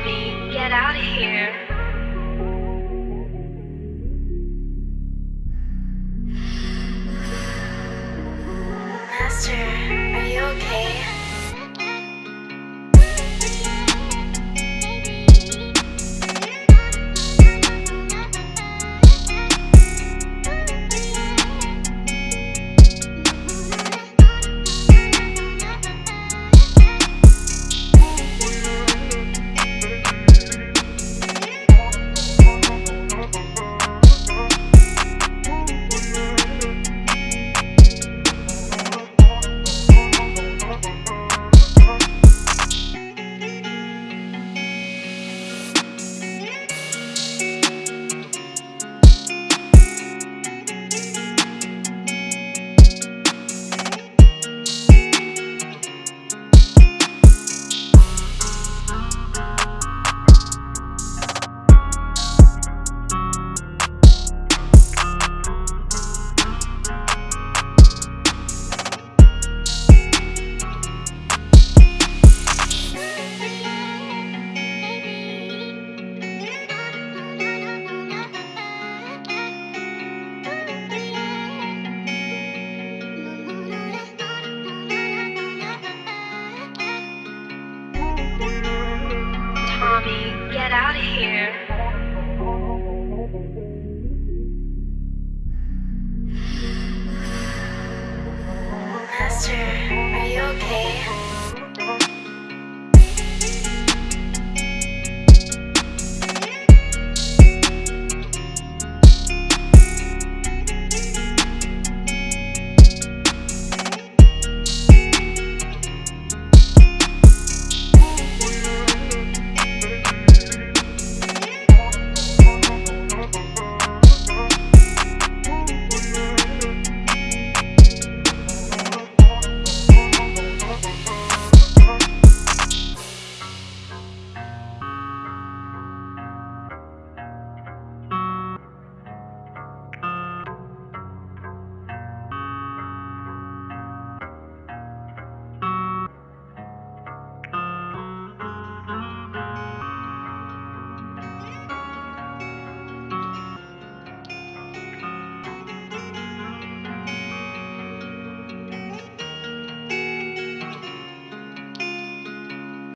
Tommy, get out of here. Master, Tommy, get out of here. Master, are you okay?